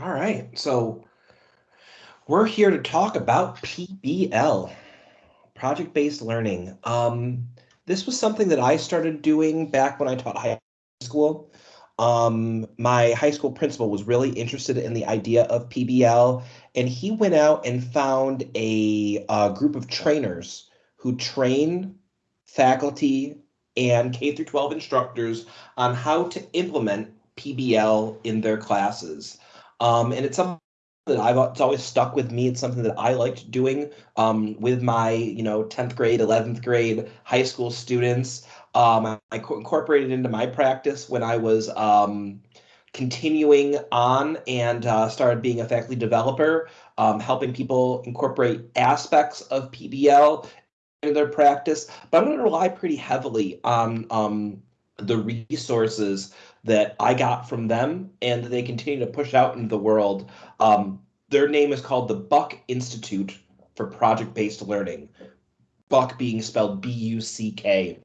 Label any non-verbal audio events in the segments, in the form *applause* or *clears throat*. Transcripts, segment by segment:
All right, so we're here to talk about PBL, project-based learning. Um, this was something that I started doing back when I taught high school. Um, my high school principal was really interested in the idea of PBL, and he went out and found a, a group of trainers who train faculty and K through 12 instructors on how to implement PBL in their classes. Um, and it's something that I've it's always stuck with me. It's something that I liked doing um, with my, you know, 10th grade, 11th grade high school students. Um, I, I incorporated into my practice when I was um, continuing on and uh, started being a faculty developer, um, helping people incorporate aspects of PBL into their practice. But I'm going to rely pretty heavily on um, the resources that I got from them and they continue to push out into the world. Um, their name is called the Buck Institute for Project Based Learning, Buck being spelled B U C K.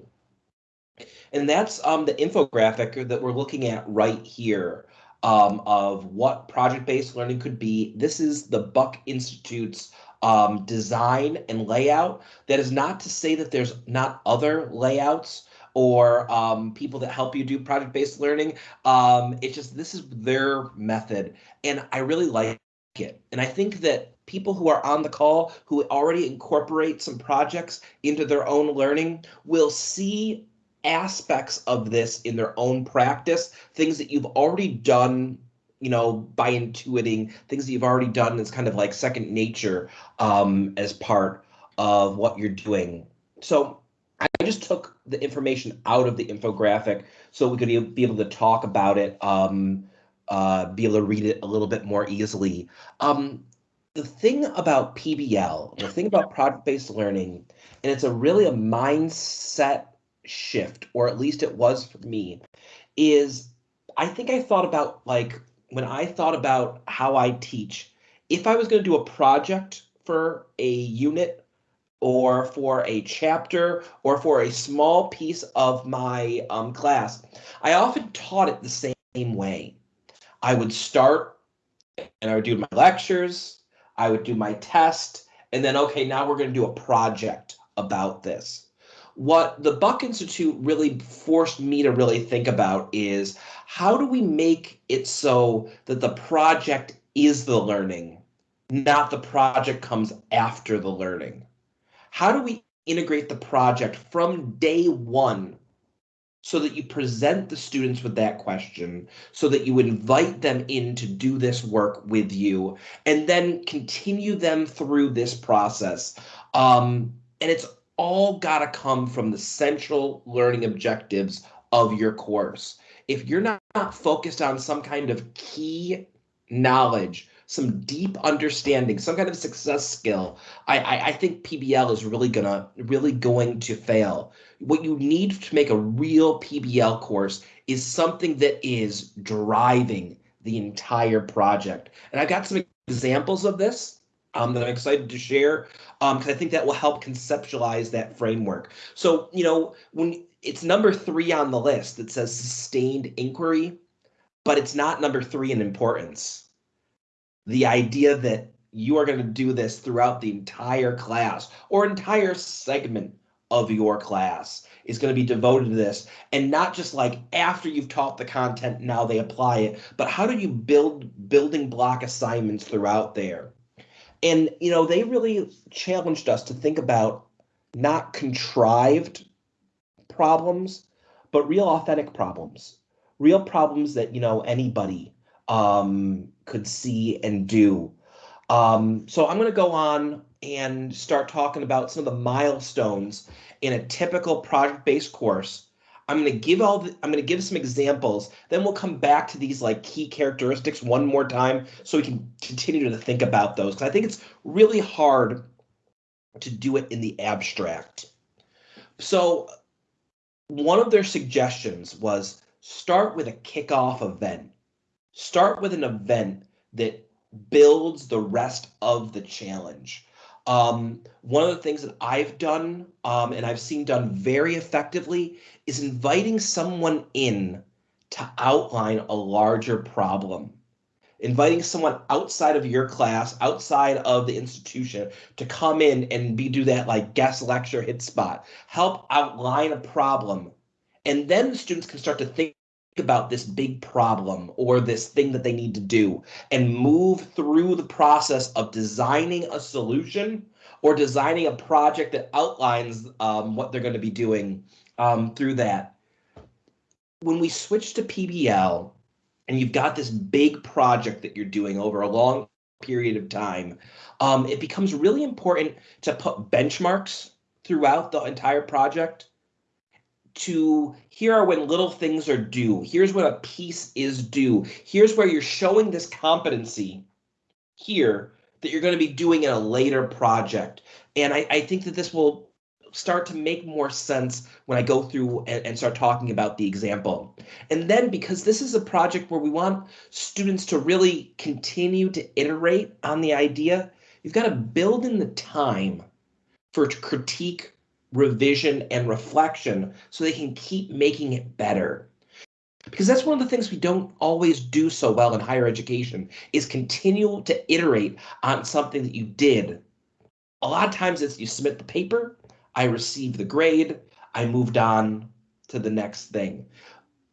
And that's um, the infographic that we're looking at right here um, of what project based learning could be. This is the Buck Institute's um, design and layout. That is not to say that there's not other layouts or um, people that help you do project-based learning. Um, it's just this is their method, and I really like it. And I think that people who are on the call who already incorporate some projects into their own learning will see aspects of this in their own practice, things that you've already done you know, by intuiting things that you've already done is kind of like second nature um, as part of what you're doing. So just took the information out of the infographic so we could be able to talk about it, um, uh, be able to read it a little bit more easily. Um, the thing about PBL, the thing about project-based learning, and it's a really a mindset shift, or at least it was for me, is I think I thought about like when I thought about how I teach, if I was going to do a project for a unit or for a chapter or for a small piece of my um, class, I often taught it the same way. I would start and I would do my lectures, I would do my test, and then, okay, now we're going to do a project about this what the Buck Institute really forced me to really think about is how do we make it so that the project is the learning, not the project comes after the learning? How do we integrate the project from day one so that you present the students with that question, so that you invite them in to do this work with you, and then continue them through this process? Um, and it's all got to come from the central learning objectives of your course. If you're not, not focused on some kind of key knowledge, some deep understanding, some kind of success skill, I, I, I think PBL is really gonna really going to fail. What you need to make a real PBL course is something that is driving the entire project. And I've got some examples of this um, that I'm excited to share because um, I think that will help conceptualize that framework. So, you know, when it's number three on the list that says sustained inquiry, but it's not number three in importance. The idea that you are going to do this throughout the entire class or entire segment of your class is going to be devoted to this. And not just like after you've taught the content now they apply it but how do you build building block assignments throughout there? And, you know, they really challenged us to think about not contrived problems, but real authentic problems, real problems that, you know, anybody um, could see and do. Um, so I'm going to go on and start talking about some of the milestones in a typical project-based course I'm going to give all the, I'm going to give some examples. Then we'll come back to these like key characteristics one more time so we can continue to think about those because I think it's really hard to do it in the abstract. So one of their suggestions was start with a kickoff event. Start with an event that builds the rest of the challenge. Um, one of the things that I've done um, and I've seen done very effectively is inviting someone in to outline a larger problem. inviting someone outside of your class, outside of the institution to come in and be do that like guest lecture hit spot, help outline a problem. And then the students can start to think about this big problem or this thing that they need to do and move through the process of designing a solution or designing a project that outlines um, what they're going to be doing um, through that. When we switch to PBL, and you've got this big project that you're doing over a long period of time, um, it becomes really important to put benchmarks throughout the entire project to here are when little things are due. Here's when a piece is due. Here's where you're showing this competency here that you're going to be doing in a later project. And I, I think that this will start to make more sense when I go through and, and, start talking about the example. And then because this is a project where we want students to really continue to iterate on the idea, you've got to build in the time for critique, revision, and reflection so they can keep making it better. Because that's one of the things we don't always do so well in higher education is continue to iterate on something that you did. A lot of times it's you submit the paper I receive the grade, I moved on to the next thing.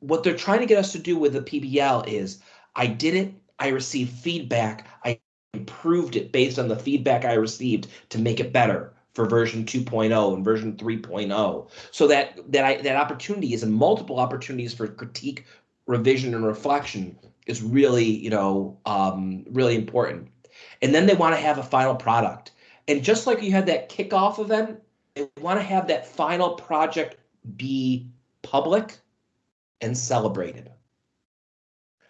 What they're trying to get us to do with the PBL is I did it, I received feedback, I improved it based on the feedback I received to make it better for version 2.0 and version 3.0 so that that I that opportunities and multiple opportunities for critique revision and reflection is really you know um, really important and then they want to have a final product and just like you had that kickoff event they want to have that final project be public and celebrated.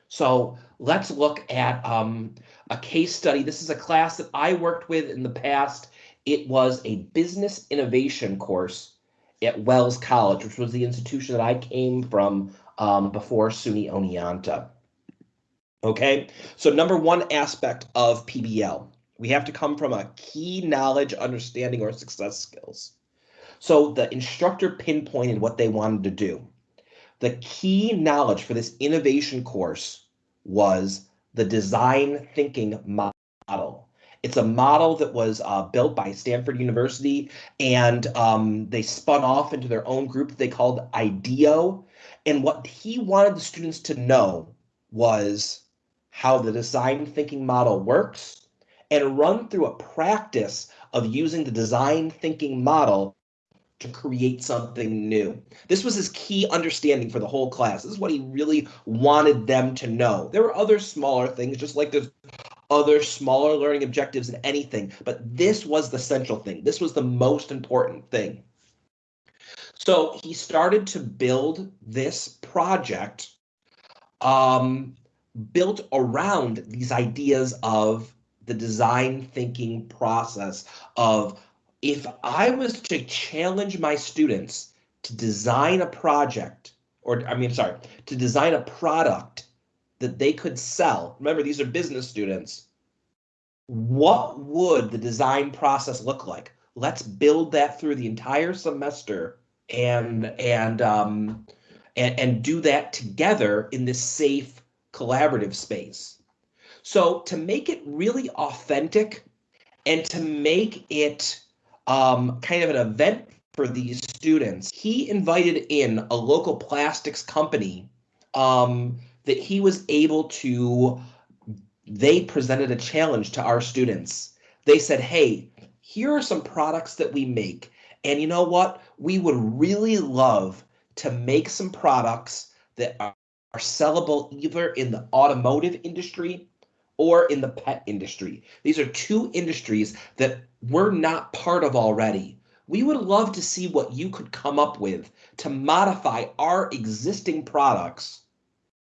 So let's look at um, a case study. This is a class that I worked with in the past. It was a business innovation course at Wells College, which was the institution that I came from um, before SUNY Oneonta. Okay, so number one aspect of PBL we have to come from a key knowledge, understanding, or success skills. So the instructor pinpointed what they wanted to do. The key knowledge for this innovation course was the design thinking model. It's a model that was uh, built by Stanford University, and um, they spun off into their own group that they called IDEO. And what he wanted the students to know was how the design thinking model works and run through a practice of using the design thinking model to create something new. This was his key understanding for the whole class. This is what he really wanted them to know. There were other smaller things, just like there's other smaller learning objectives in anything, but this was the central thing. This was the most important thing. So he started to build this project um, built around these ideas of the design thinking process of if I was to challenge my students to design a project, or I mean, sorry, to design a product that they could sell, remember, these are business students, what would the design process look like? Let's build that through the entire semester and and um, and, and do that together in this safe collaborative space. So to make it really authentic and to make it um, kind of an event for these students, he invited in a local plastics company um, that he was able to, they presented a challenge to our students. They said, hey, here are some products that we make. And you know what? We would really love to make some products that are, are sellable either in the automotive industry or in the pet industry. These are two industries that we're not part of already. We would love to see what you could come up with to modify our existing products,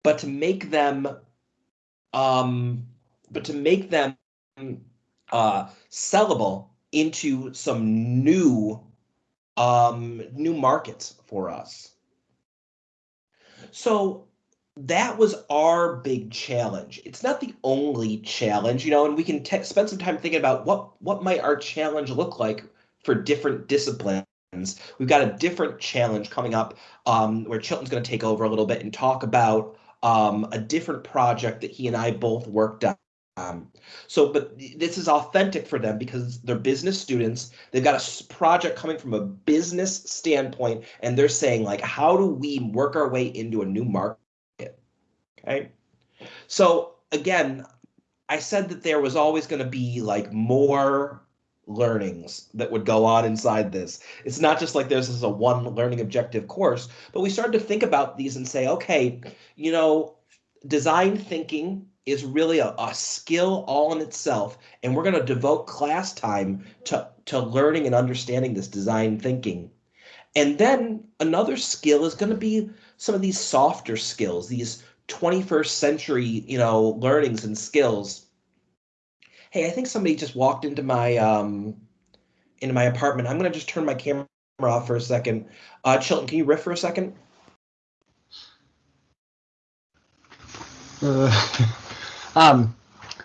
but to make them, um, but to make them uh, sellable into some new, um, new markets for us. So that was our big challenge. It's not the only challenge, you know, and we can spend some time thinking about what what might our challenge look like for different disciplines. We've got a different challenge coming up um, where Chilton's going to take over a little bit and talk about um, a different project that he and I both worked on. Um, so, but this is authentic for them because they're business students. They've got a project coming from a business standpoint, and they're saying like, how do we work our way into a new market? Okay. So again, I said that there was always going to be like more learnings that would go on inside this. It's not just like there's this a one learning objective course, but we started to think about these and say, okay, you know, design thinking is really a, a skill all in itself, and we're going to devote class time to to learning and understanding this design thinking. And then another skill is going to be some of these softer skills, these 21st century, you know, learnings and skills. Hey, I think somebody just walked into my um into my apartment. I'm gonna just turn my camera off for a second. Uh Chilton, can you riff for a second? Uh, *laughs* um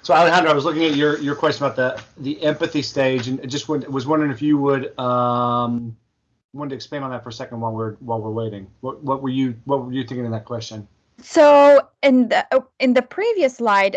so Alejandro, I was looking at your your question about the the empathy stage and just was wondering if you would um wanted to expand on that for a second while we're while we're waiting. What what were you what were you thinking in that question? So in the in the previous slide,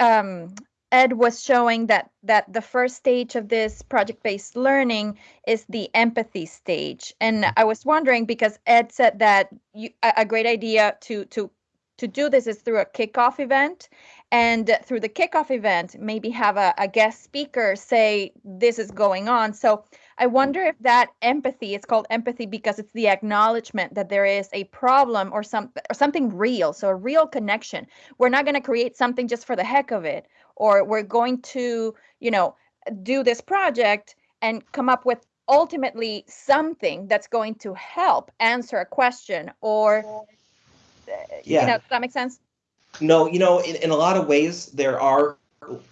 um, Ed was showing that that the first stage of this project-based learning is the empathy stage, and I was wondering because Ed said that you, a great idea to to to do this is through a kickoff event, and through the kickoff event, maybe have a, a guest speaker say this is going on. So I wonder if that empathy is called empathy because it's the acknowledgement that there is a problem or some or something real, so a real connection. We're not going to create something just for the heck of it, or we're going to, you know, do this project and come up with ultimately something that's going to help answer a question or yeah. you know, does that make sense? No, you know, in, in a lot of ways there are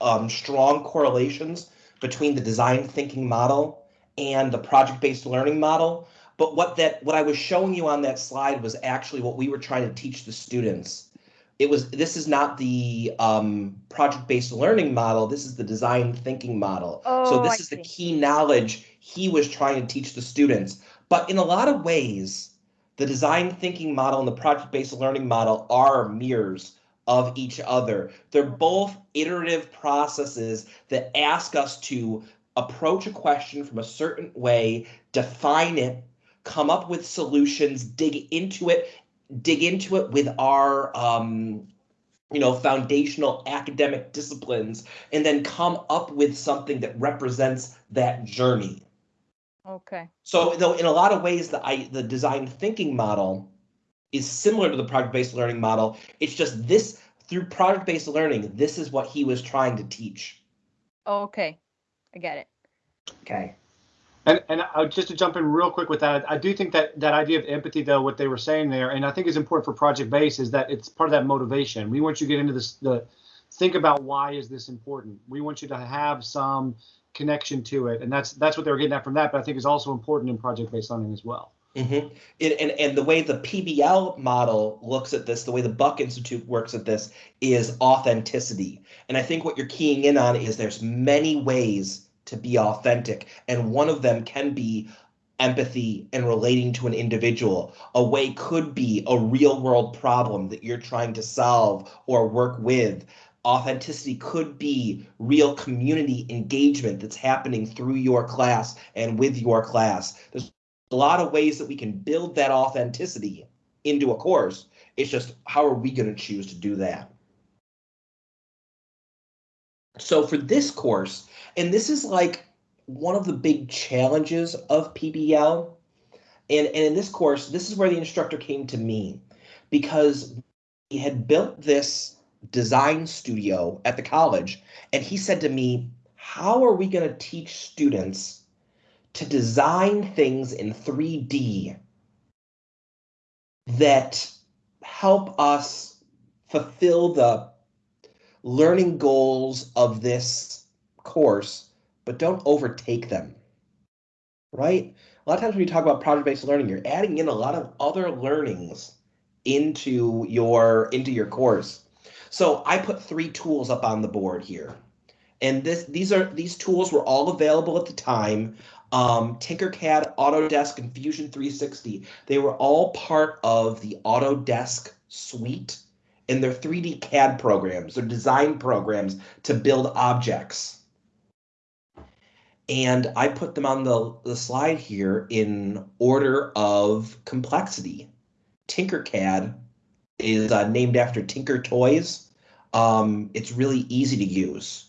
um, strong correlations between the design thinking model and the project-based learning model. But what that what I was showing you on that slide was actually what we were trying to teach the students. It was this is not the um, project-based learning model. This is the design thinking model. Oh, so this I is see. the key knowledge he was trying to teach the students. But in a lot of ways, the design thinking model and the project-based learning model are mirrors of each other. They're both iterative processes that ask us to approach a question from a certain way, define it, come up with solutions, dig into it, dig into it with our um, you know foundational academic disciplines, and then come up with something that represents that journey. Okay. So though in a lot of ways the I the design thinking model is similar to the project-based learning model. It's just this through project-based learning, this is what he was trying to teach. Okay. I get it. Okay. And and uh, just to jump in real quick with that, I do think that that idea of empathy, though, what they were saying there, and I think is important for Project Base, is that it's part of that motivation. We want you to get into this, the think about why is this important. We want you to have some connection to it, and that's that's what they were getting at from that. But I think is also important in project based learning as well. Mm-hmm. And and the way the PBL model looks at this, the way the Buck Institute works at this, is authenticity. And I think what you're keying in on is there's many ways to be authentic. And one of them can be empathy and relating to an individual. A way could be a real world problem that you're trying to solve or work with. Authenticity could be real community engagement that's happening through your class and with your class. There's a lot of ways that we can build that authenticity into a course. It's just how are we going to choose to do that? So for this course, and this is like one of the big challenges of PBL. And, and in this course, this is where the instructor came to me because he had built this design studio at the college. And he said to me, How are we going to teach students to design things in 3D that help us fulfill the learning goals of this course, but don't overtake them. Right? A lot of times when you talk about project-based learning, you're adding in a lot of other learnings into your into your course. So I put three tools up on the board here. And this these are these tools were all available at the time. Um, Tinkercad, Autodesk, and Fusion 360. They were all part of the Autodesk suite and their 3D CAD programs, their design programs to build objects. And I put them on the, the slide here in order of complexity. Tinkercad is uh, named after Tinker Toys. Um, it's really easy to use.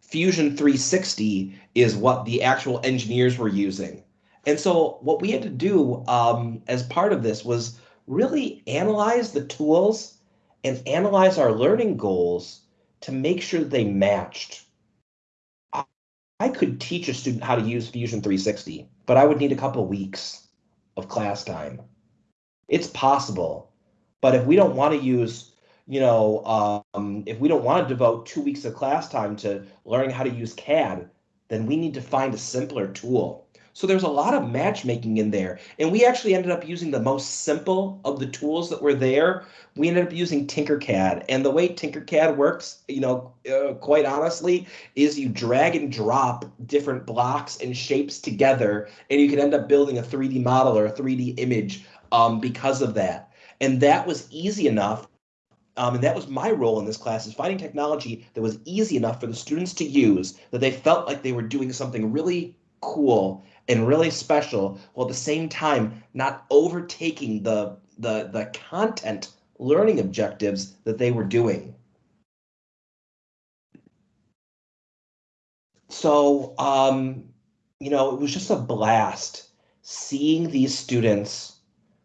Fusion 360 is what the actual engineers were using. And so what we had to do um, as part of this was really analyze the tools and analyze our learning goals to make sure they matched. I could teach a student how to use Fusion 360, but I would need a couple weeks of class time. It's possible, but if we don't want to use, you know, um, if we don't want to devote two weeks of class time to learning how to use CAD, then we need to find a simpler tool. So there's a lot of matchmaking in there. And we actually ended up using the most simple of the tools that were there. We ended up using Tinkercad. And the way Tinkercad works, you know, uh, quite honestly, is you drag and drop different blocks and shapes together, and you can end up building a 3D model or a 3D image um, because of that. And that was easy enough um, and that was my role in this class is finding technology that was easy enough for the students to use that they felt like they were doing something really cool and really special while at the same time not overtaking the the the content learning objectives that they were doing. So, um, you know, it was just a blast seeing these students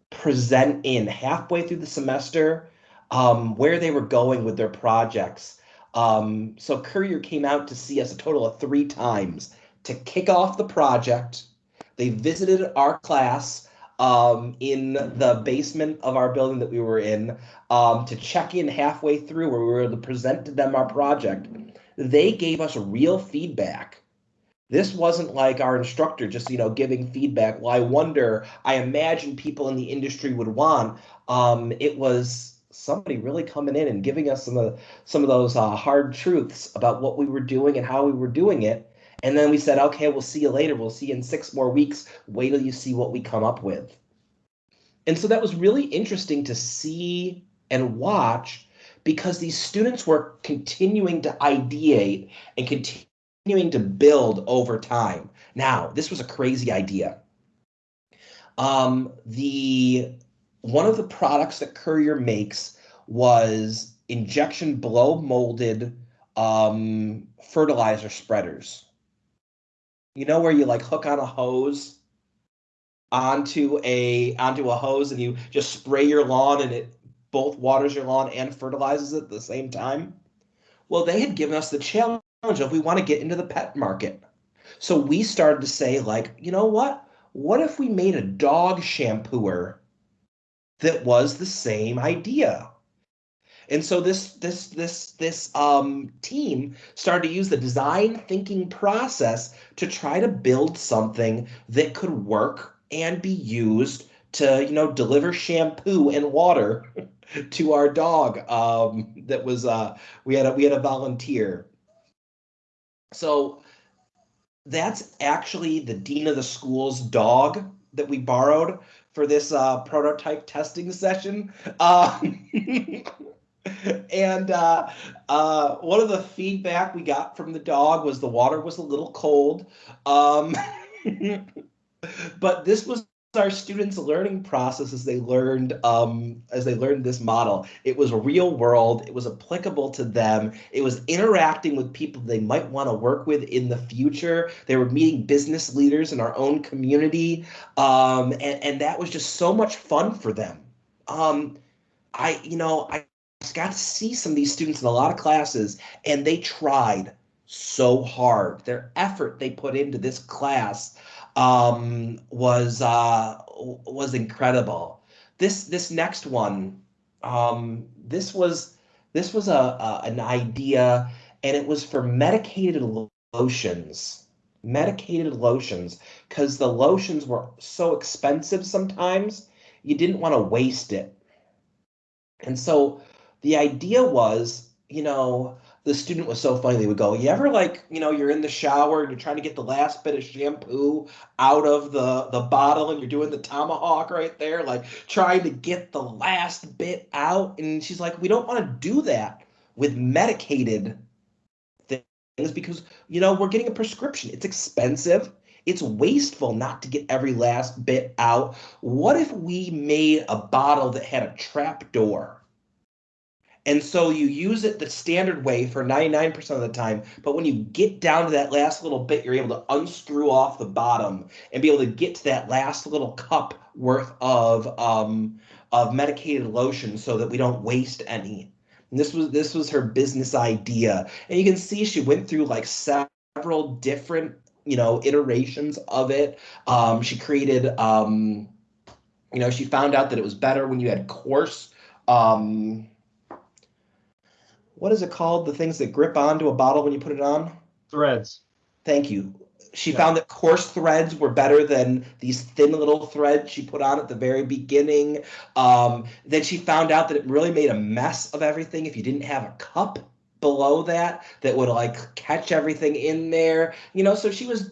present in halfway through the semester um, where they were going with their projects. Um, so Currier came out to see us a total of three times to kick off the project, they visited our class um, in the basement of our building that we were in um, to check in halfway through where we were able to present to them our project. They gave us real feedback. This wasn't like our instructor just, you know, giving feedback. Well, I wonder, I imagine people in the industry would want. Um, it was somebody really coming in and giving us some of some of those uh, hard truths about what we were doing and how we were doing it and then we said, okay, we'll see you later. We'll see you in six more weeks. Wait till you see what we come up with. And so that was really interesting to see and watch because these students were continuing to ideate and continuing to build over time. Now, this was a crazy idea. Um, the one of the products that Currier makes was injection blow molded um, fertilizer spreaders. You know where you like hook on a hose onto a onto a hose and you just spray your lawn and it both waters your lawn and fertilizes it at the same time? Well, they had given us the challenge of we want to get into the pet market. So we started to say like, you know what? What if we made a dog shampooer that was the same idea? And so this this this this um, team started to use the design thinking process to try to build something that could work and be used to you know deliver shampoo and water *laughs* to our dog. Um, that was uh, we had a we had a volunteer. So that's actually the dean of the school's dog that we borrowed for this uh, prototype testing session. Um, *laughs* *laughs* and uh, uh, one of the feedback we got from the dog was the water was a little cold. Um, *laughs* but this was our students' learning process as they learned um, as they learned this model. It was real world. It was applicable to them. It was interacting with people they might want to work with in the future. They were meeting business leaders in our own community, um, and and that was just so much fun for them. Um, I you know I got to see some of these students in a lot of classes, and they tried so hard. Their effort they put into this class um, was uh, was incredible. This this next one, um, this was this was a, a an idea, and it was for medicated lotions medicated lotions because the lotions were so expensive sometimes you didn't want to waste it and so the idea was, you know, the student was so funny. They would go, "You ever like, you know, you're in the shower and you're trying to get the last bit of shampoo out of the the bottle, and you're doing the tomahawk right there, like trying to get the last bit out." And she's like, "We don't want to do that with medicated things because you know we're getting a prescription. It's expensive." It's wasteful not to get every last bit out. What if we made a bottle that had a trap door? And so you use it the standard way for 99% of the time. But when you get down to that last little bit, you're able to unscrew off the bottom and be able to get to that last little cup worth of um, of medicated lotion so that we don't waste any. And this was this was her business idea. And you can see she went through like several different, you know, iterations of it. Um, she created um, you know, she found out that it was better when you had coarse um what is it called? The things that grip onto a bottle when you put it on? Threads. Thank you. She yeah. found that coarse threads were better than these thin little threads she put on at the very beginning. Um, then she found out that it really made a mess of everything if you didn't have a cup below that that would like catch everything in there. You know, so she was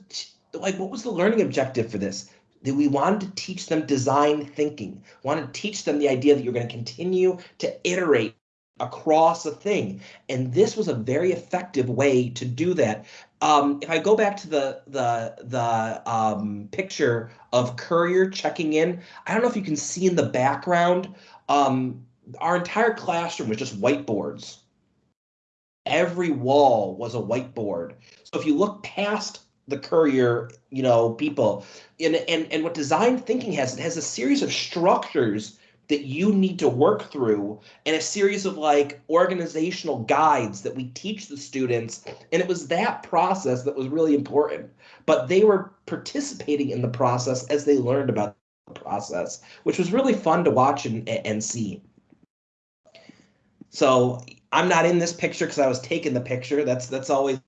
like, what was the learning objective for this? that we wanted to teach them design thinking, wanted to teach them the idea that you're going to continue to iterate across a thing. And this was a very effective way to do that. Um, if I go back to the the the um, picture of Currier checking in, I don't know if you can see in the background. Um, our entire classroom was just whiteboards. Every wall was a whiteboard. So if you look past the Currier, you know, people, and and and what design thinking has, it has a series of structures that you need to work through and a series of like organizational guides that we teach the students. And it was that process that was really important. But they were participating in the process as they learned about the process which was really fun to watch and, and see. So i'm not in this picture because i was taking the picture. That's that's always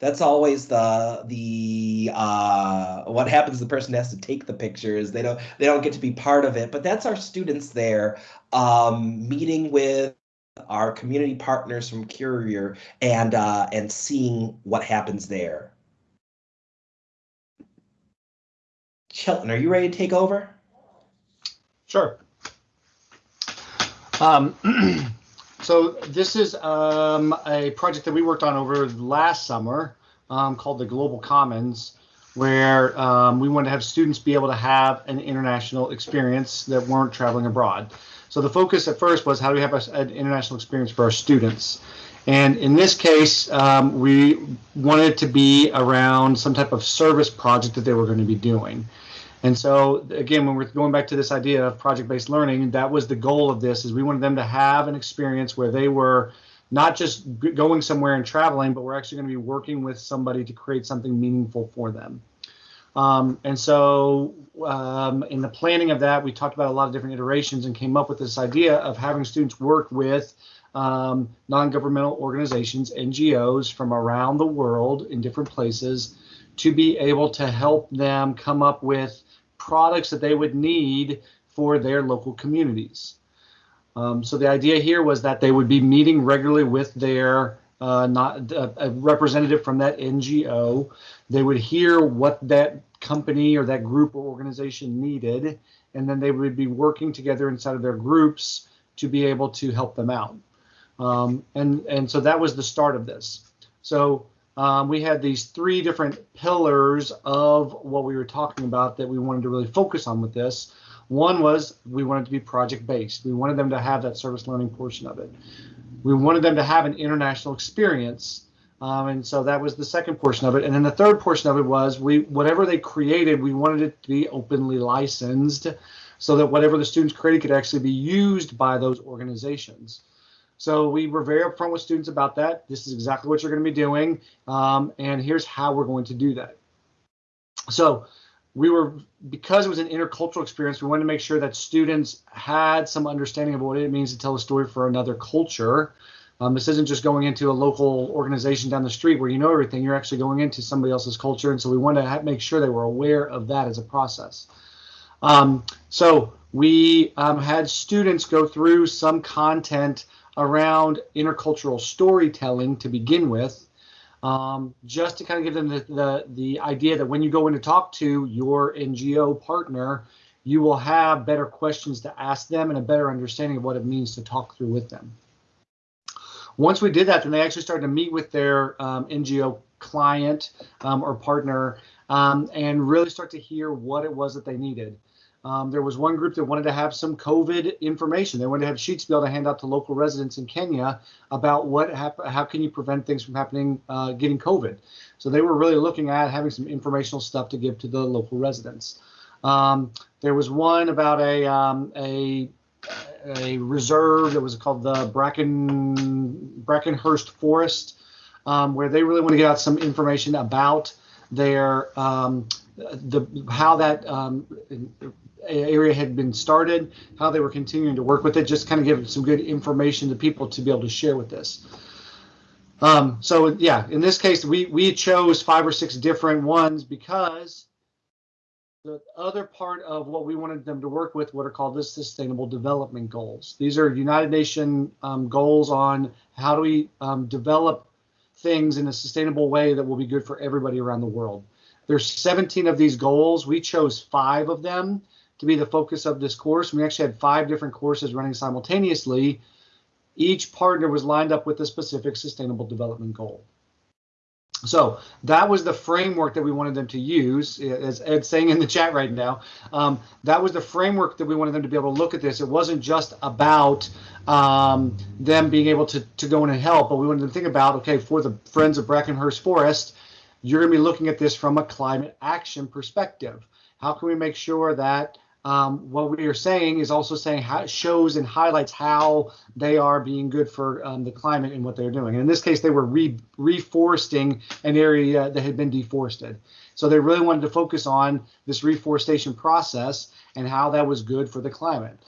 that's always the the uh, what happens. The person has to take the pictures. They don't they don't get to be part of it. But that's our students there um, meeting with our community partners from Currier and uh, and seeing what happens there. Shelton, are you ready to take over? Sure. Um, *clears throat* So this is um, a project that we worked on over last summer um, called the Global Commons, where um, we wanted to have students be able to have an international experience that weren't traveling abroad. So the focus at first was how do we have a, an international experience for our students? And in this case, um, we wanted it to be around some type of service project that they were going to be doing. And so again, when we're going back to this idea of project-based learning, that was the goal of this is we wanted them to have an experience where they were not just going somewhere and traveling, but we're actually going to be working with somebody to create something meaningful for them. Um, and so um, in the planning of that, we talked about a lot of different iterations and came up with this idea of having students work with um, non-governmental organizations, NGOs from around the world in different places to be able to help them come up with products that they would need for their local communities. Um, so the idea here was that they would be meeting regularly with their uh, not uh, a representative from that NGO. They would hear what that company or that group or organization needed, and then they would be working together inside of their groups to be able to help them out. Um, and and so that was the start of this. So um, we had these three different pillars of what we were talking about that we wanted to really focus on with this. One was we wanted to be project based. We wanted them to have that service learning portion of it. We wanted them to have an international experience. Um, and so that was the second portion of it. And then the third portion of it was we whatever they created, we wanted it to be openly licensed so that whatever the students created could actually be used by those organizations. So we were very upfront with students about that. This is exactly what you're going to be doing, um, and here's how we're going to do that. So we were, because it was an intercultural experience, we wanted to make sure that students had some understanding of what it means to tell a story for another culture. Um, this isn't just going into a local organization down the street where you know everything. You're actually going into somebody else's culture, and so we wanted to make sure they were aware of that as a process. Um, so we um, had students go through some content around intercultural storytelling to begin with, um, just to kind of give them the, the, the idea that when you go in to talk to your NGO partner, you will have better questions to ask them and a better understanding of what it means to talk through with them. Once we did that, then they actually started to meet with their um, NGO client um, or partner um, and really start to hear what it was that they needed. Um, there was one group that wanted to have some COVID information. They wanted to have sheets be able to hand out to local residents in Kenya about what hap- how can you prevent things from happening, uh, getting COVID. So they were really looking at having some informational stuff to give to the local residents. Um, there was one about a um, a a reserve that was called the Bracken Brackenhurst Forest, um, where they really want to get out some information about their um, the how that um, area had been started, how they were continuing to work with it, just kind of give some good information to people to be able to share with this. Um, so yeah, in this case, we we chose five or six different ones because the other part of what we wanted them to work with what are called the sustainable development goals. These are united Nations um, goals on how do we um, develop things in a sustainable way that will be good for everybody around the world. There's 17 of these goals. We chose five of them to be the focus of this course we actually had five different courses running simultaneously each partner was lined up with a specific sustainable development goal so that was the framework that we wanted them to use, as Ed's saying in the chat right now. Um, that was the framework that we wanted them to be able to look at this. It wasn't just about um, them being able to, to go in and help, but we wanted them to think about, okay, for the Friends of Brackenhurst Forest, you're going to be looking at this from a climate action perspective. How can we make sure that um, what we are saying is also saying how shows and highlights how they are being good for um, the climate and what they're doing. And in this case, they were re- reforesting an area that had been deforested. So they really wanted to focus on this reforestation process and how that was good for the climate.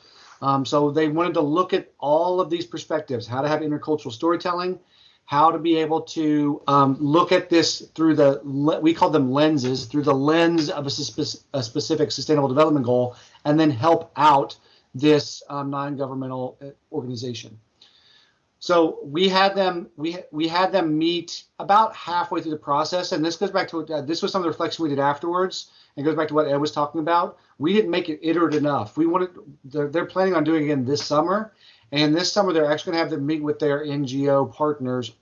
Um, so they wanted to look at all of these perspectives, how to have intercultural storytelling, how to be able to um, look at this through the we call them lenses through the lens of a, spe- a specific sustainable development goal and then help out this um, non-governmental uh, organization. So we had them we we had them meet about halfway through the process and this goes back to what uh, this was some of the reflection we did afterwards. And goes back to what ed was talking about. We didn't make it iterative enough. We wanted they're, they're planning on doing it again this summer and this summer, they're actually going to have them meet with their NGO partners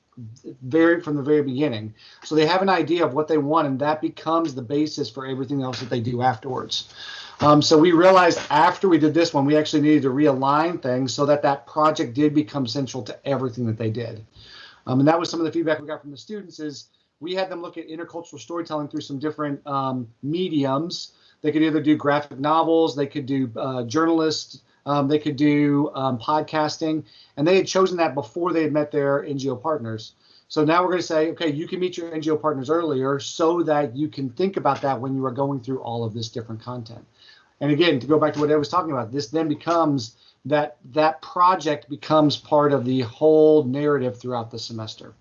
very from the very beginning. So they have an idea of what they want, and that becomes the basis for everything else that they do afterwards. Um, so we realized after we did this one, we actually needed to realign things so that that project did become central to everything that they did. Um, and that was some of the feedback we got from the students is we had them look at intercultural storytelling through some different um, mediums. They could either do graphic novels, they could do uh, journalists, um, they could do um, podcasting, and they had chosen that before they had met their NGO partners. So now we're going to say, okay, you can meet your NGO partners earlier so that you can think about that when you are going through all of this different content. And again, to go back to what I was talking about, this then becomes that that project becomes part of the whole narrative throughout the semester.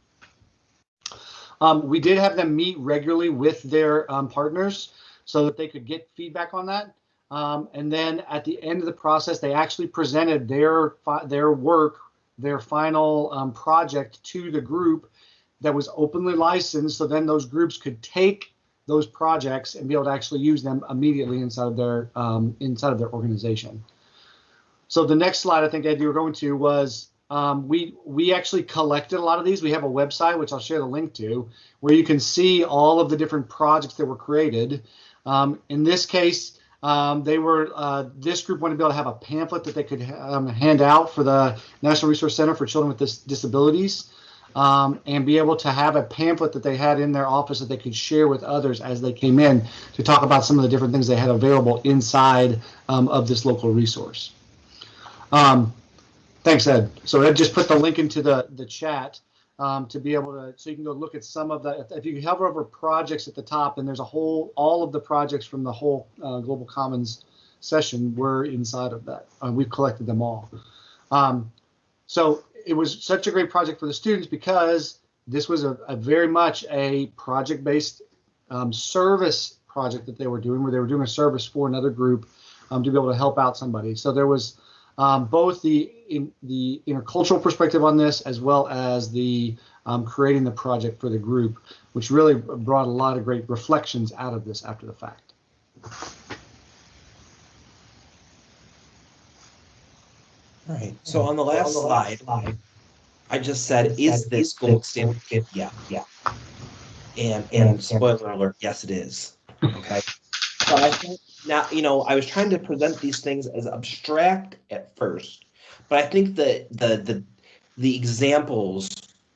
Um, we did have them meet regularly with their um, partners so that they could get feedback on that. Um, and then at the end of the process, they actually presented their their work, their final um, project to the group that was openly licensed. So then those groups could take those projects and be able to actually use them immediately inside of their um, inside of their organization. So the next slide I think Ed you were going to was um, we we actually collected a lot of these. We have a website which I'll share the link to where you can see all of the different projects that were created. Um, in this case, um, they were uh, this group wanted to be able to have a pamphlet that they could um, hand out for the National Resource Center for Children with Dis- Disabilities, um, and be able to have a pamphlet that they had in their office that they could share with others as they came in to talk about some of the different things they had available inside um, of this local resource. Um, thanks, Ed. So Ed just put the link into the the chat um, to be able to, so you can go look at some of the, if you hover over projects at the top, and there's a whole, all of the projects from the whole uh, Global Commons session were inside of that. Uh, we've collected them all. Um, so it was such a great project for the students because this was a, a very much a project-based um, service project that they were doing, where they were doing a service for another group um, to be able to help out somebody. So there was um, both the in the intercultural perspective on this as well as the um, creating the project for the group, which really brought a lot of great reflections out of this after the fact. All right. So on the last slide, I just said, is this gold standard? Yeah, yeah. And and spoiler alert, yes, it is. Okay. So I think now, you know, I was trying to present these things as abstract at first, but I think that the the the examples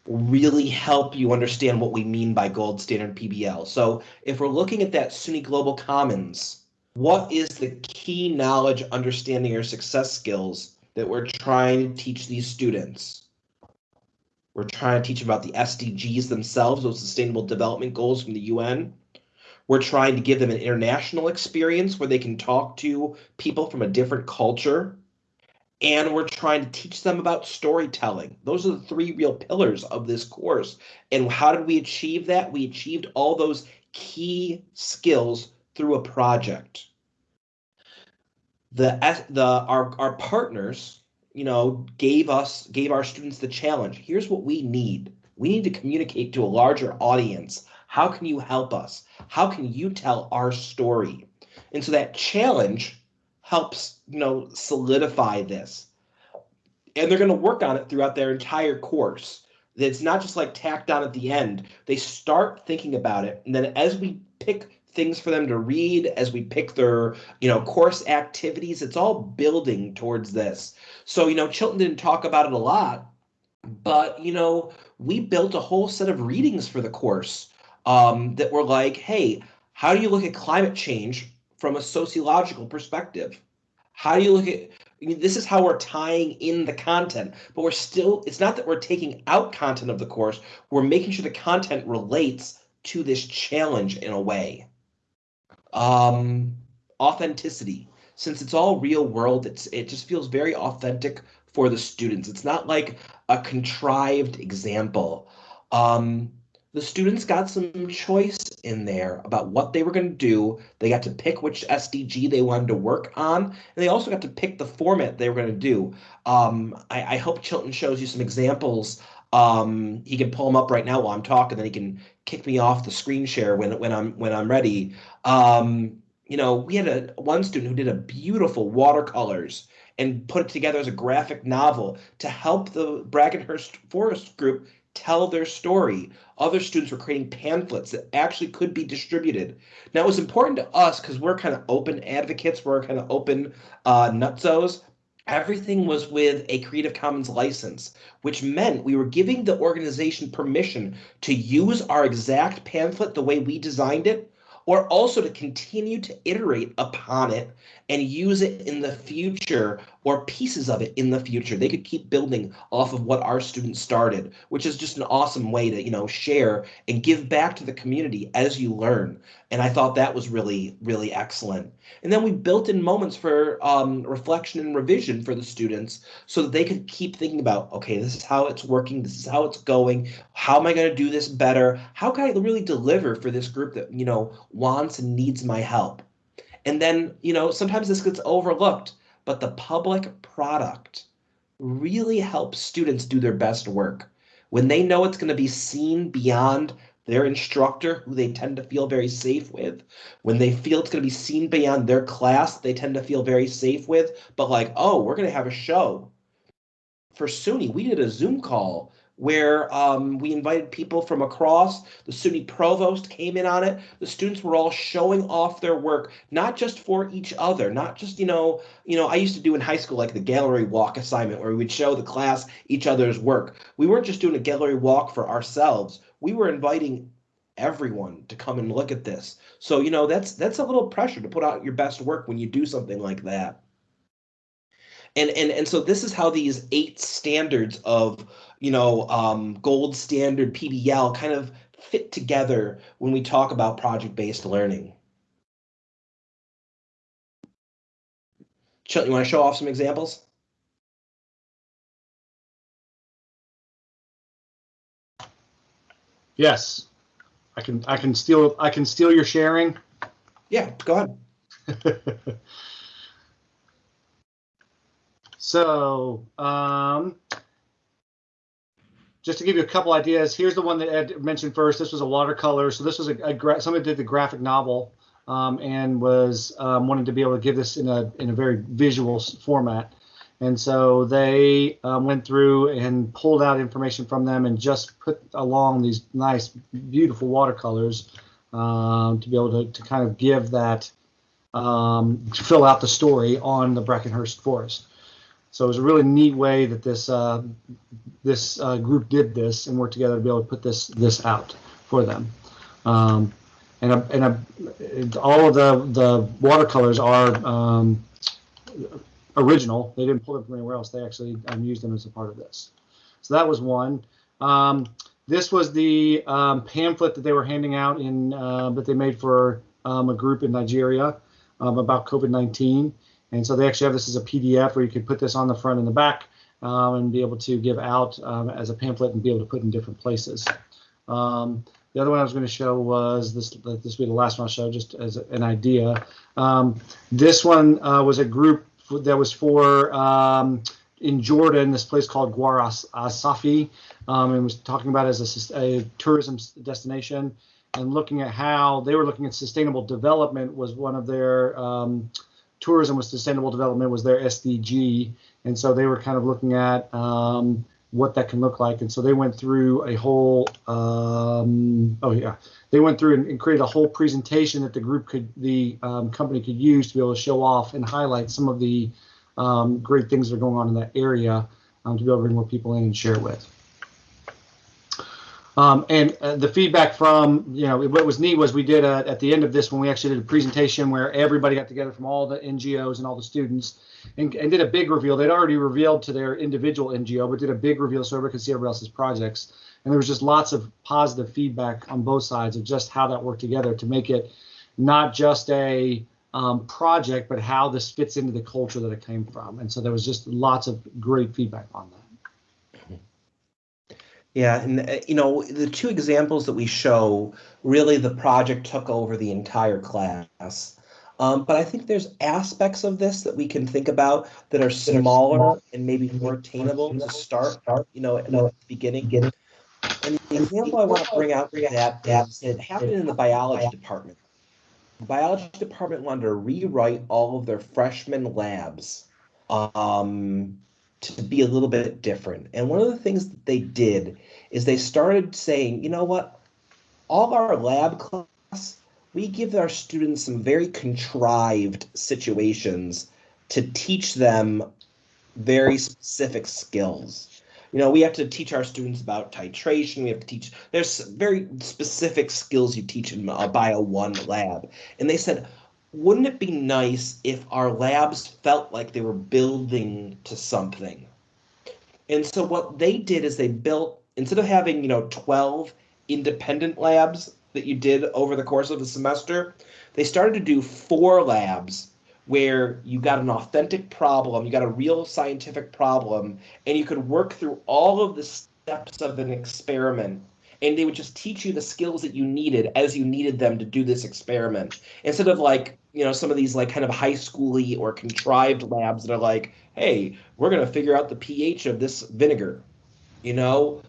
really help you understand what we mean by gold standard PBL. So if we're looking at that SUNY Global Commons, what is the key knowledge, understanding, or success skills that we're trying to teach these students? We're trying to teach about the SDGs themselves, those sustainable development goals from the UN. We're trying to give them an international experience where they can talk to people from a different culture. And we're trying to teach them about storytelling. Those are the three real pillars of this course. And how did we achieve that? We achieved all those key skills through a project. The, the our, our partners, you know, gave us gave our students the challenge. Here's what we need. We need to communicate to a larger audience how can you help us? How can you tell our story? And so that challenge helps, you know, solidify this. And they're going to work on it throughout their entire course. It's not just like tacked on at the end. They start thinking about it. And then as we pick things for them to read, as we pick their, you know, course activities, it's all building towards this. So, you know, Chilton didn't talk about it a lot, but, you know, we built a whole set of readings for the course um, that were like, hey, how do you look at climate change from a sociological perspective? How do you look at I mean, this is how we're tying in the content, but we're still, it's not that we're taking out content of the course, we're making sure the content relates to this challenge in a way. Um, authenticity. Since it's all real world, it's it just feels very authentic for the students. It's not like a contrived example. Um, the students got some choice in there about what they were going to do. They got to pick which SDG they wanted to work on, and they also got to pick the format they were going to do. Um, I, I, hope Chilton shows you some examples. Um, he can pull them up right now while I'm talking, then he can kick me off the screen share when when I'm when I'm ready. Um, you know, we had a one student who did a beautiful watercolors and put it together as a graphic novel to help the Brackenhurst Forest group tell their story. Other students were creating pamphlets that actually could be distributed. Now, it was important to us because we're kind of open advocates, we're kind of open uh, nutzos. Everything was with a Creative Commons license, which meant we were giving the organization permission to use our exact pamphlet the way we designed it, or also to continue to iterate upon it and use it in the future or pieces of it in the future. They could keep building off of what our students started, which is just an awesome way to, you know, share and give back to the community as you learn. And I thought that was really, really excellent. And then we built in moments for um, reflection and revision for the students so that they could keep thinking about, okay, this is how it's working, this is how it's going. How am I going to do this better? How can I really deliver for this group that, you know, wants and needs my help? And then, you know, sometimes this gets overlooked, but the public product really helps students do their best work. When they know it's going to be seen beyond their instructor, who they tend to feel very safe with, when they feel it's going to be seen beyond their class, they tend to feel very safe with, but like, oh, we're going to have a show. For SUNY, we did a Zoom call where um, we invited people from across. The SUNY provost came in on it. The students were all showing off their work, not just for each other, not just you know, you know. I used to do in high school like the gallery walk assignment where we would show the class each other's work. We weren't just doing a gallery walk for ourselves. We were inviting everyone to come and look at this. So you know that's that's a little pressure to put out your best work when you do something like that. And and and so this is how these eight standards of you know, um, gold standard PBL kind of fit together when we talk about project-based learning. Chill, you want to show off some examples? Yes, I can. I can steal. I can steal your sharing. Yeah, go ahead. *laughs* So, um, just to give you a couple ideas, here's the one that Ed mentioned first. This was a watercolor. So this was a, a somebody did the graphic novel um, and was um, wanted to be able to give this in a in a very visual format. And so they um, went through and pulled out information from them and just put along these nice, beautiful watercolors um, to be able to, to kind of give that, um, fill out the story on the Brackenhurst Forest. So it was a really neat way that this uh, this uh, group did this and worked together to be able to put this this out for them. Um, and a, and a, all of the the watercolors are um, original. They didn't pull them from anywhere else. They actually um, used them as a part of this. So that was one. Um, this was the um, pamphlet that they were handing out in uh, that they made for um, a group in Nigeria about COVID-19. And so they actually have this as a PDF where you could put this on the front and the back um, and be able to give out um, as a pamphlet and be able to put in different places. Um, the other one I was going to show was this. This will be the last one I'll show, just as an idea. Um, this one uh, was a group that was for um, in Jordan, this place called Gwar As- Asafi, um, and was talking about as a, a tourism destination and looking at how they were looking at sustainable development was one of their um, tourism was sustainable development was their SDG, and so they were kind of looking at um, what that can look like, and so they went through a whole um, oh yeah. They went through and, and created a whole presentation that the group could the um, company could use to be able to show off and highlight some of the um, great things that are going on in that area um, to be able to bring more people in and share with. Um, and uh, the feedback from, you know, what was neat was we did a, at the end of this when we actually did a presentation where everybody got together from all the NGOs and all the students and, and did a big reveal. They'd already revealed to their individual NGO, but did a big reveal so everybody could see everybody else's projects. And there was just lots of positive feedback on both sides of just how that worked together to make it not just a um, project, but how this fits into the culture that it came from. And so there was just lots of great feedback on that. Yeah, and uh, you know, the two examples that we show, really the project took over the entire class. Um, but I think there's aspects of this that we can think about that are smaller and maybe more attainable to start, you know, at the beginning. And the example I want to bring out that that it happened in the biology department. The biology department wanted to rewrite all of their freshman labs um, to be a little bit different. And one of the things that they did is they started saying, you know what, all our lab class, we give our students some very contrived situations to teach them very specific skills. You know, we have to teach our students about titration. We have to teach, there's very specific skills you teach in a Bio 1 lab. And they said, wouldn't it be nice if our labs felt like they were building to something? And so what they did is they built instead of having, you know, 12 independent labs that you did over the course of the semester, they started to do four labs where you got an authentic problem, you got a real scientific problem, and you could work through all of the steps of an experiment and they would just teach you the skills that you needed as you needed them to do this experiment instead of like you know some of these like kind of high schooly or contrived labs that are like hey we're going to figure out the ph of this vinegar you know?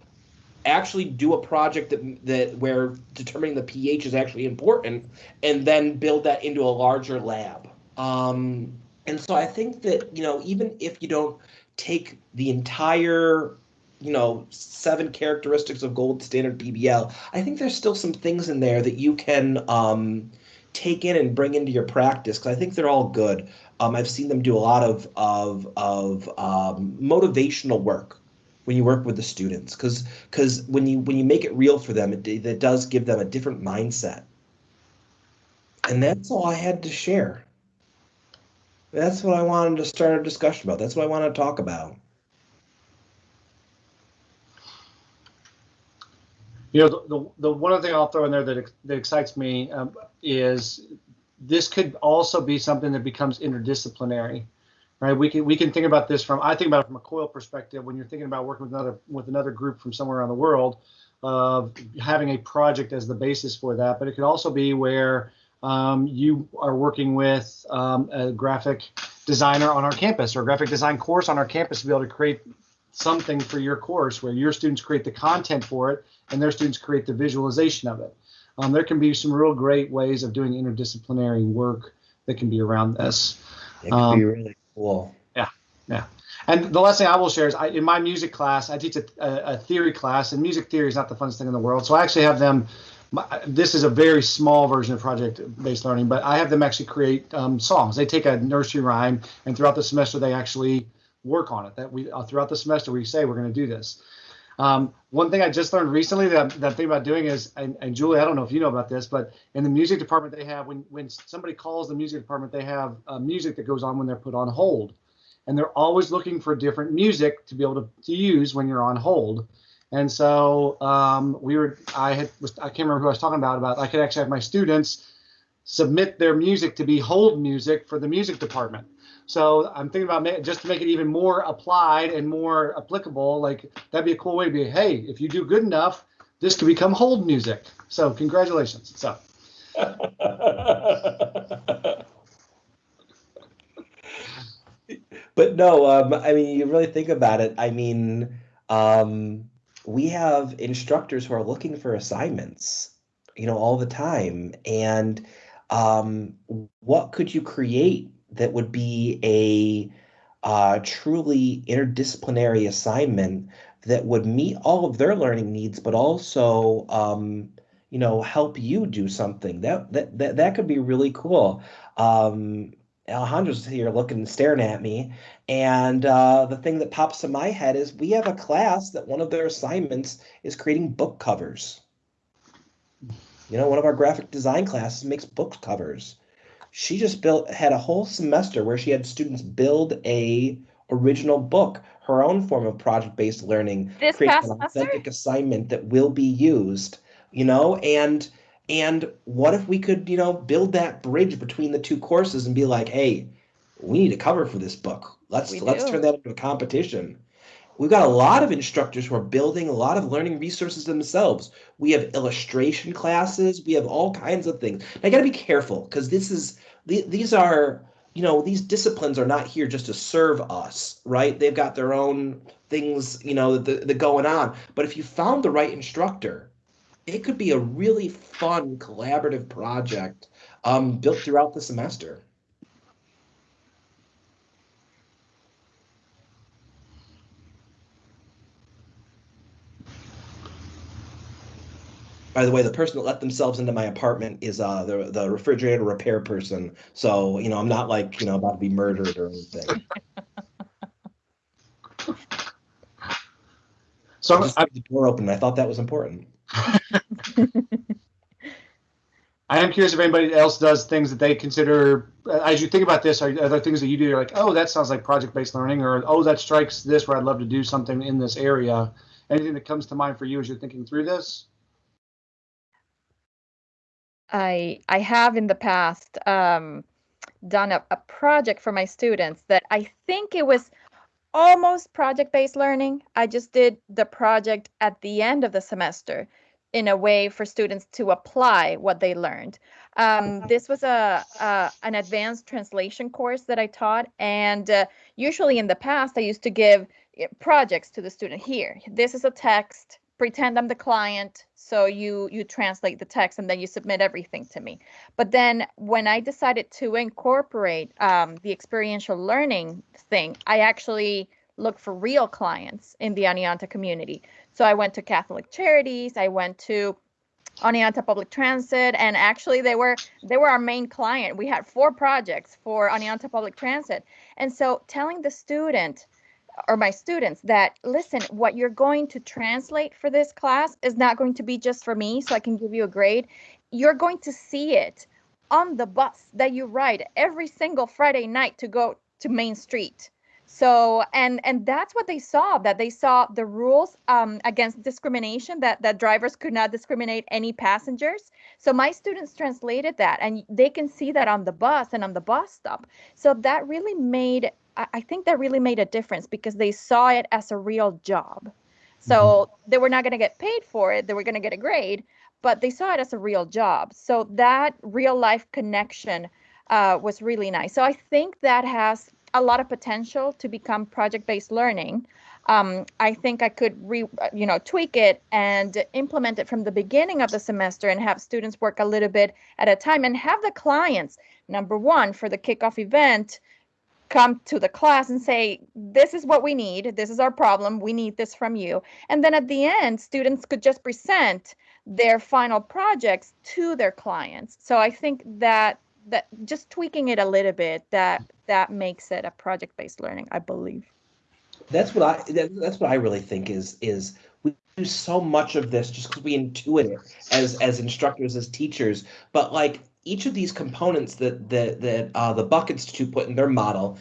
Actually do a project that that where determining the ph is actually important and then build that into a larger lab. Um, and so i think that you know even if you don't take the entire you know seven characteristics of gold standard pbl i think there's still some things in there that you can um, take in and bring into your practice because i think they're all good. Um, i've seen them do a lot of of of um, motivational work when you work with the students because because when you when you make it real for them it, it does give them a different mindset. And that's all i had to share. That's what i wanted to start a discussion about. That's what i want to talk about You know, the, the, the one other thing I'll throw in there that, that excites me um, is this could also be something that becomes interdisciplinary, right? We can we can think about this from I think about it from a COIL perspective when you're thinking about working with another with another group from somewhere around the world, of having a project as the basis for that. But it could also be where um, you are working with um, a graphic designer on our campus or a graphic design course on our campus to be able to create something for your course where your students create the content for it and their students create the visualization of it. Um, there can be some real great ways of doing interdisciplinary work that can be around this. It could um, be really cool. Yeah, yeah. And the last thing I will share is I, in my music class, I teach a, a, theory class, and music theory is not the funnest thing in the world. So I actually have them. This is a very small version of project-based learning, but I have them actually create um, songs. They take a nursery rhyme, and throughout the semester, they actually work on it. That we uh, throughout the semester we say we're going to do this. Um, one thing I just learned recently that, that I'm thinking about doing is, and, and, Julie, I don't know if you know about this, but in the music department they have when when somebody calls the music department, they have uh, music that goes on when they're put on hold, and they're always looking for different music to be able to, to use when you're on hold. And so um, we were, I had, I can't remember who I was talking about. About I could actually have my students submit their music to be hold music for the music department. So I'm thinking about just to make it even more applied and more applicable. Like that'd be a cool way to be. Hey, if you do good enough, this could become hold music. So congratulations. So. *laughs* but no, um, I mean, you really think about it. I mean, um, we have instructors who are looking for assignments, you know, all the time. And um, what could you create that would be a uh, truly interdisciplinary assignment that would meet all of their learning needs, but also, um, you know, help you do something. That that that, that could be really cool. Um, Alejandro's here looking, and staring at me, and uh, the thing that pops in my head is we have a class that one of their assignments is creating book covers. You know, one of our graphic design classes makes book covers she just built had a whole semester where she had students build a original book, her own form of project-based learning, this create an authentic assignment that will be used, you know, and and what if we could, you know, build that bridge between the two courses and be like, hey, we need a cover for this book. Let's we let's do. turn that into a competition. We've got a lot of instructors who are building a lot of learning resources themselves. We have illustration classes. We have all kinds of things. I got to be careful because this is these are you know these disciplines are not here just to serve us right they've got their own things you know that, that going on but if you found the right instructor it could be a really fun collaborative project um, built throughout the semester By the way, the person that let themselves into my apartment is uh, the the refrigerator repair person. So you know, I'm not like you know about to be murdered or anything. so I just the door open. I thought that was important. *laughs* I am curious if anybody else does things that they consider, uh, as you think about this, are, are there things that you do? You're like, oh, that sounds like project-based learning, or oh, that strikes this where I'd love to do something in this area. Anything that comes to mind for you as you're thinking through this? I I have in the past um, done a, a project for my students that I think it was almost project-based learning. I just did the project at the end of the semester in a way for students to apply what they learned. Um, this was a, a, an advanced translation course that I taught, and uh, usually in the past I used to give eh, projects to the student. Here, this is a text pretend I'm the client. So you you translate the text and then you submit everything to me. But then when I decided to incorporate um, the experiential learning thing, I actually looked for real clients in the Oneonta community. So I went to Catholic Charities. I went to Oneonta Public Transit, and actually they were they were our main client. We had four projects for Oneonta Public Transit, and so telling the student or my students that listen what you're going to translate for this class is not going to be just for me so i can give you a grade. You're going to see it on the bus that you ride every single friday night to go to main street. So and and that's what they saw that they saw the rules um, against discrimination that that drivers could not discriminate any passengers. So my students translated that and they can see that on the bus and on the bus stop. So that really made I think that really made a difference because they saw it as a real job. So mm-hmm. they were not going to get paid for it, they were going to get a grade, but they saw it as a real job. So that real life connection uh, was really nice. So I think that has a lot of potential to become project-based learning. Um, I think I could re, you know, tweak it and implement it from the beginning of the semester and have students work a little bit at a time and have the clients, number one, for the kickoff event, come to the class and say, this is what we need. This is our problem. We need this from you. And then at the end, students could just present their final projects to their clients. So I think that that just tweaking it a little bit that that makes it a project-based learning, I believe. That's what I that, that's what I really think is is we do so much of this just because we intuit it as as instructors as teachers, but like each of these components that that that uh, the Buck Institute put in their model,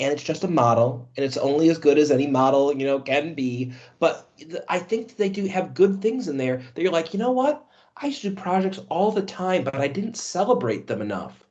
and it's just a model, and it's only as good as any model you know can be. But I think they do have good things in there that you're like, you know what? I used to do projects all the time, but I didn't celebrate them enough.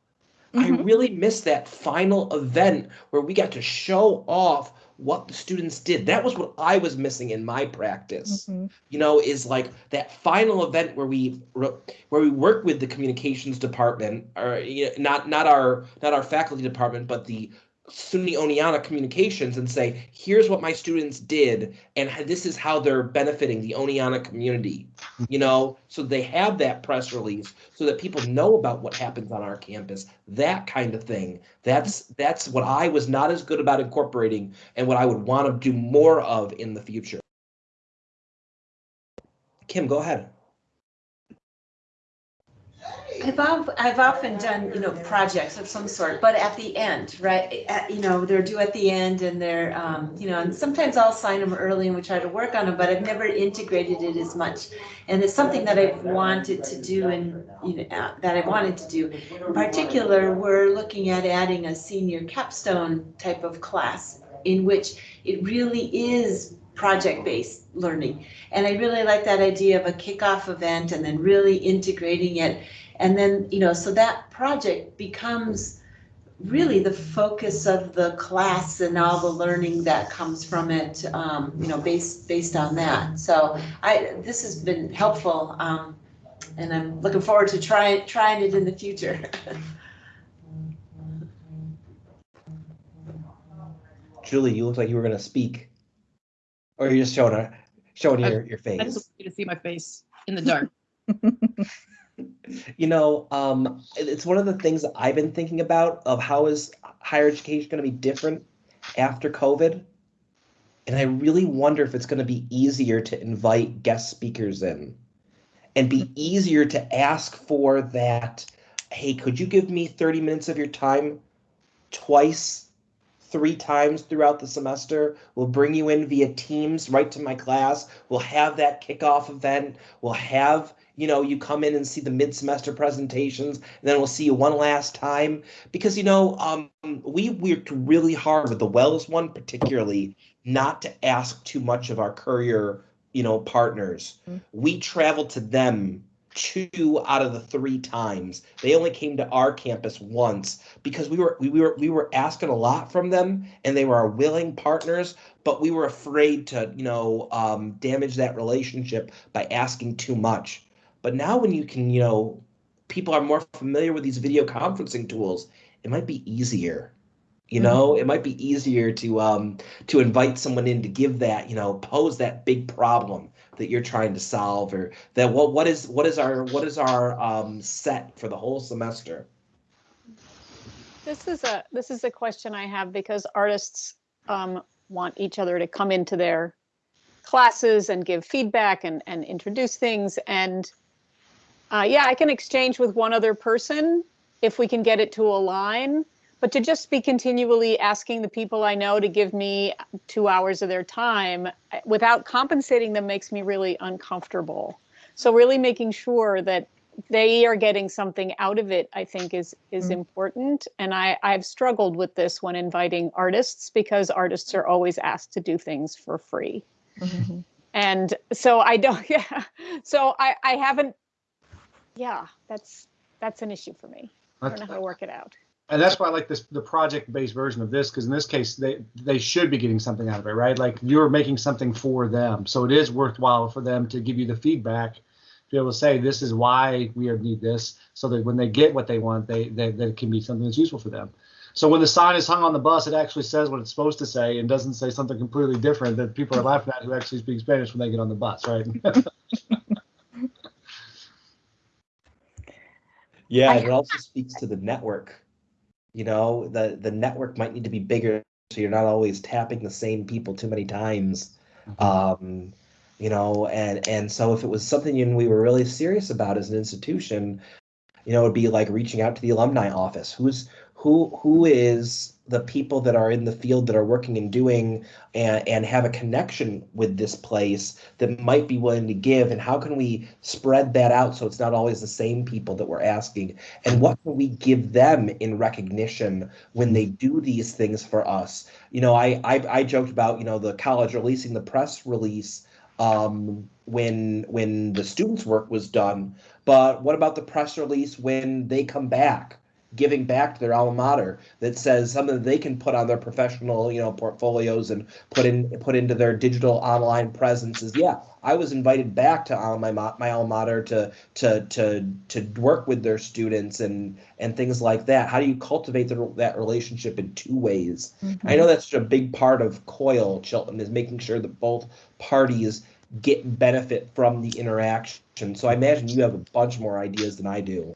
Mm-hmm. I really missed that final event where we got to show off what the students did. That was what I was missing in my practice. Mm-hmm. You know, is like that final event where we where we work with the communications department, or you know, not not our not our faculty department, but the SUNY Oneonta Communications and say, here's what my students did, and this is how they're benefiting the Oneonta community. You know, so they have that press release so that people know about what happens on our campus. That kind of thing. That's that's what I was not as good about incorporating, and what I would want to do more of in the future. Kim, go ahead. I've, I've often done, you know, projects of some sort, but at the end, right? At, you know, they're due at the end and they're, um, you know, and sometimes I'll sign them early and we try to work on them, but I've never integrated it as much. And it's something that I've wanted to do and, you know, uh, that I wanted to do. In particular, we're looking at adding a senior capstone type of class in which it really is project-based learning. And I really like that idea of a kickoff event and then really integrating it and then, you know, so that project becomes really the focus of the class and all the learning that comes from it, um, you know, based based on that. So I this has been helpful, um, and I'm looking forward to trying trying it in the future. *laughs* Julie, you look like you were going to speak, or you're just showing a, showing your your face. I just want you to see my face in the dark. *laughs* you know, um, it's one of the things that I've been thinking about of how is higher education going to be different after COVID. And I really wonder if it's going to be easier to invite guest speakers in and be easier to ask for that. Hey, could you give me 30 minutes of your time twice, three times throughout the semester? We'll bring you in via Teams right to my class. We'll have that kickoff event. We'll have you know, you come in and see the mid-semester presentations, and then we'll see you one last time. Because, you know, um, we worked really hard with the Wells one, particularly, not to ask too much of our Currier, you know, partners. Mm-hmm. We traveled to them two out of the three times. They only came to our campus once because we were we were we were asking a lot from them and they were our willing partners, but we were afraid to, you know, um, damage that relationship by asking too much. But now when you can, you know, people are more familiar with these video conferencing tools, it might be easier. You mm-hmm. know, mm-hmm. it might be easier to um to invite someone in to give that, you know, pose that big problem that you're trying to solve or that what what is what is our what is our um set for the whole semester? This is a this is a question I have because artists um, want each other to come into their classes and give feedback and, and introduce things. And uh, yeah, I can exchange with one other person if we can get it to align. But to just be continually asking the people I know to give me two hours of their time without compensating them makes me really uncomfortable. So really making sure that they are getting something out of it, I think is is mm-hmm. important. And I, I've struggled with this when inviting artists because artists are always asked to do things for free. Mm-hmm. And so I don't, *laughs* yeah. So I, I haven't yeah, that's that's an issue for me. I don't know how to work it out. And that's why I like this the project-based version of this because in this case they they should be getting something out of it, right? Like you're making something for them, so it is worthwhile for them to give you the feedback to be able to say this is why we need this, so that when they get what they want, they, they that it can be something that's useful for them. So when the sign is hung on the bus, it actually says what it's supposed to say and doesn't say something completely different that people are laughing at who actually speak Spanish when they get on the bus, right? *laughs* Yeah, it also speaks to the network. You know, the the network might need to be bigger so you're not always tapping the same people too many times. Um, you know, and and so if it was something you- we were really serious about as an institution, you know, it'd be like reaching out to the alumni office. Who's who who is the people that are in the field that are working and doing and, and have a connection with this place that might be willing to give. And how can we spread that out so it's not always the same people that we're asking? And what can we give them in recognition when they do these things for us? You know i i, I joked about you know the college releasing the press release um, when when the students work was done. But what about the press release when they come back giving back to their alma mater that says something that they can put on their professional you know portfolios and put in put into their digital online presence is yeah i was invited back to my my alma mater to to to to work with their students and and things like that. How do you cultivate the, that relationship in two ways? Mm-hmm. I know that's such a big part of COIL chilton is making sure that both parties get benefit from the interaction. So i imagine you have a bunch more ideas than i do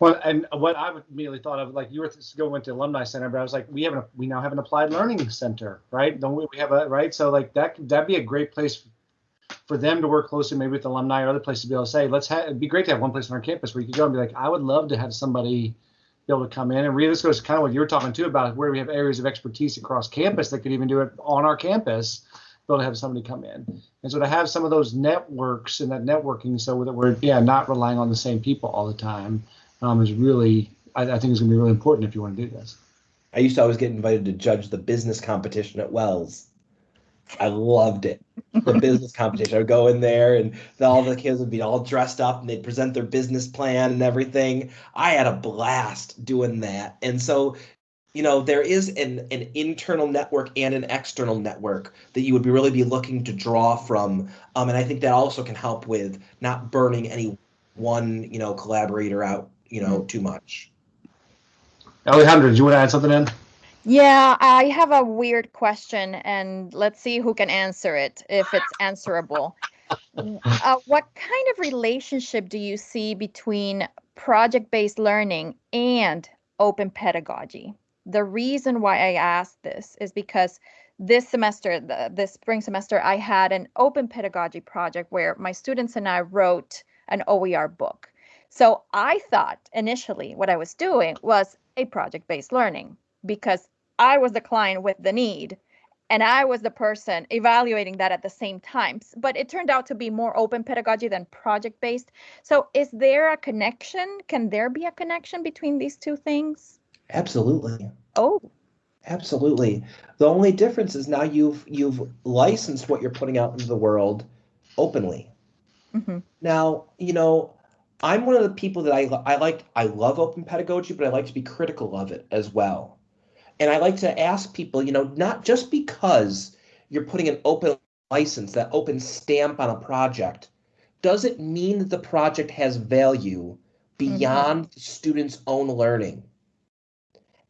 Well, and what I immediately thought of, like you were going to alumni center, but I was like, we have an, we now have an applied learning center, right? Don't we? We have a right. So like that that'd be a great place for them to work closely, maybe with alumni or other places to be able to say, let's have. It'd be great to have one place on our campus where you could go and be like, I would love to have somebody be able to come in and really this goes kind of what you were talking too about where we have areas of expertise across campus that could even do it on our campus be able to have somebody come in and so to have some of those networks and that networking so that we're yeah not relying on the same people all the time um, is really I, I think is going to be really important if you want to do this I used to always get invited to judge the business competition at Wells. I loved it. The business competition. I would go in there and all the kids would be all dressed up and they'd present their business plan and everything. I had a blast doing that. And so, you know, there is an, an internal network and an external network that you would be really be looking to draw from. Um, and I think that also can help with not burning any one, you know, collaborator out, you know, too much. alejandro do you want to add something in Yeah, I have a weird question, and let's see who can answer it if it's answerable. *laughs* uh, what kind of relationship do you see between project based learning and open pedagogy? The reason why I asked this is because this semester, the, this spring semester, I had an open pedagogy project where my students and I wrote an OER book. So I thought initially what I was doing was a project based learning because I was the client with the need and I was the person evaluating that at the same time. But it turned out to be more open pedagogy than project based. So, is there a connection? Can there be a connection between these two things? Absolutely. Oh, Absolutely. The only difference is now you've you've licensed what you're putting out into the world openly. hmm Now, you know, I'm one of the people that I I like I love open pedagogy, but I like to be critical of it as well. And I like to ask people, you know, not just because you're putting an open license, that open stamp on a project, does it mean that the project has value beyond the student's own learning?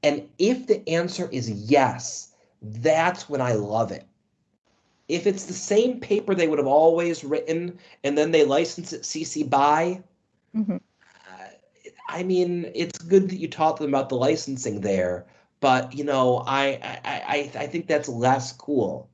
And if the answer is yes, that's when I love it. If it's the same paper they would have always written and then they license it CC BY, hmm uh, I mean, it's good that you taught them about the licensing there, but you know, I I I, I think that's less cool.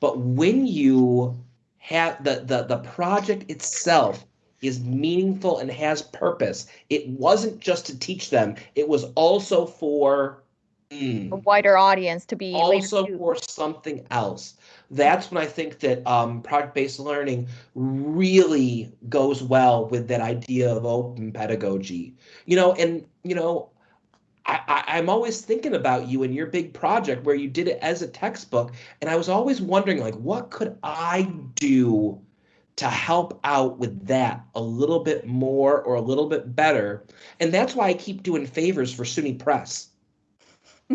But when you have the, the the project itself is meaningful and has purpose, it wasn't just to teach them; it was also for. mm, A wider audience to be also for something else. That's when I think that um, project-based learning really goes well with that idea of open pedagogy. You know, and you know, I, I, I'm always thinking about you and your big project where you did it as a textbook, and I was always wondering, like, what could I do to help out with that a little bit more or a little bit better? And that's why I keep doing favors for SUNY Press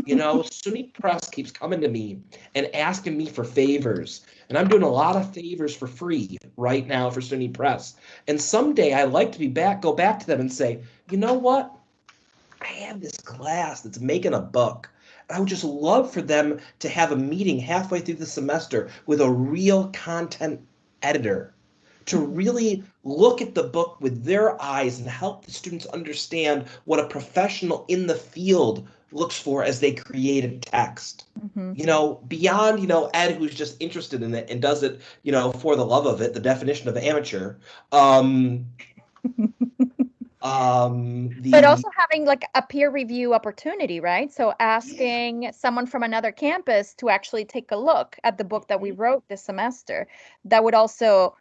You know, SUNY Press keeps coming to me and asking me for favors. And I'm doing a lot of favors for free right now for SUNY Press. And someday I'd like to be back, go back to them and say, you know what? I have this class that's making a book. I would just love for them to have a meeting halfway through the semester with a real content editor to really look at the book with their eyes and help the students understand what a professional in the field looks for as they create a text. Mhm. You know, beyond, you know, Ed who's just interested in it and does it, you know, for the love of it, the definition of amateur. Um *laughs* um the But also having like a peer review opportunity, right? So asking someone from another campus to actually take a look at the book that we wrote this semester, that would also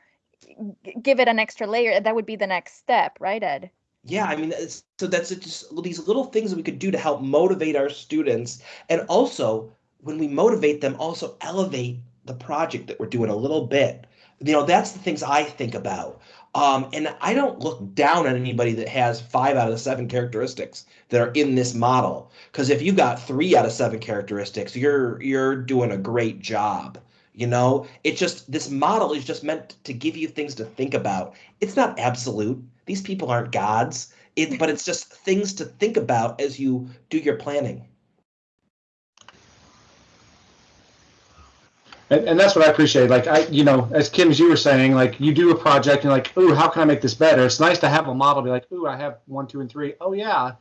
give it an extra layer. That would be the next step, right, Ed? Yeah, I mean, so that's just these little things that we could do to help motivate our students, and also when we motivate them, also elevate the project that we're doing a little bit. You know, that's the things I think about. Um, and I don't look down on anybody that has five out of the seven characteristics that are in this model. Because if you got three out of seven characteristics, you're you're doing a great job. You know, it's just this model is just meant to give you things to think about. It's not absolute. These people aren't gods. It, but it's just things to think about as you do your planning. And, and that's what I appreciate. Like I, you know, as Kim, as you were saying, like you do a project and like, ooh, how can I make this better? It's nice to have a model. Be like, ooh, I have one, two, and three. Oh yeah,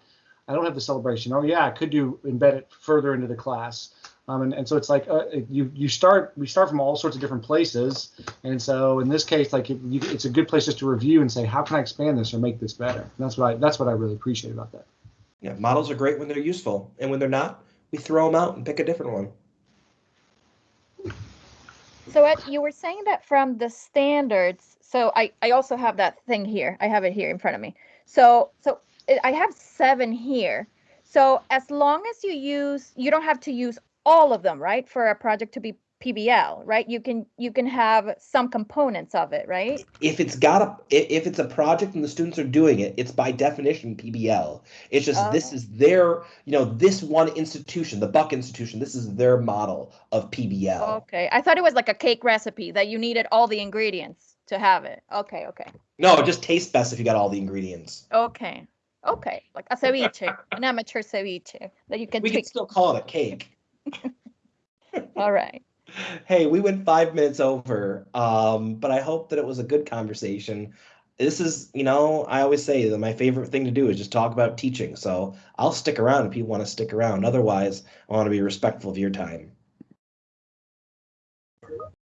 I don't have the celebration. Oh yeah, I could do embed it further into the class. Um, and, and so it's like uh, you you start we start from all sorts of different places, and so in this case, like it, you, it's a good place just to review and say, how can I expand this or make this better? And that's what I that's what I really appreciate about that. Yeah, models are great when they're useful, and when they're not, we throw them out and pick a different one. So Ed, you were saying that from the standards. So I, I also have that thing here. I have it here in front of me. So so I have seven here. So as long as you use, you don't have to use all of them, right? For a project to be PBL, right? You can you can have some components of it, right? If it's got a if it's a project and the students are doing it, it's by definition PBL. It's just this Oh. is their you know this one institution, the Buck Institution. This is their model of PBL. Okay. I thought it was like a cake recipe that you needed all the ingredients to have it. Okay, okay. No, it just tastes best if you got all the ingredients. Okay. Okay. Like a ceviche, an amateur ceviche that you can We can still call it a cake. *laughs* All right. Hey, we went five minutes over, um, but I hope that it was a good conversation. This is, you know, I always say that my favorite thing to do is just talk about teaching. So I'll stick around if you want to stick around. Otherwise, I want to be respectful of your time.